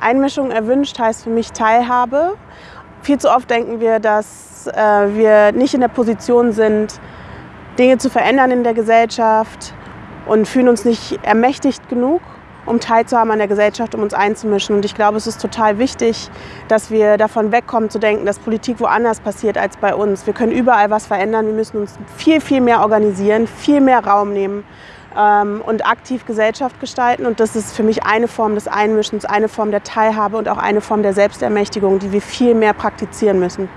Einmischung erwünscht heißt für mich Teilhabe. Viel zu oft denken wir, dass äh, wir nicht in der Position sind, Dinge zu verändern in der Gesellschaft und fühlen uns nicht ermächtigt genug, um teilzuhaben an der Gesellschaft, um uns einzumischen. Und ich glaube, es ist total wichtig, dass wir davon wegkommen zu denken, dass Politik woanders passiert als bei uns. Wir können überall was verändern. Wir müssen uns viel, viel mehr organisieren, viel mehr Raum nehmen und aktiv Gesellschaft gestalten. Und das ist für mich eine Form des Einmischens, eine Form der Teilhabe und auch eine Form der Selbstermächtigung, die wir viel mehr praktizieren müssen.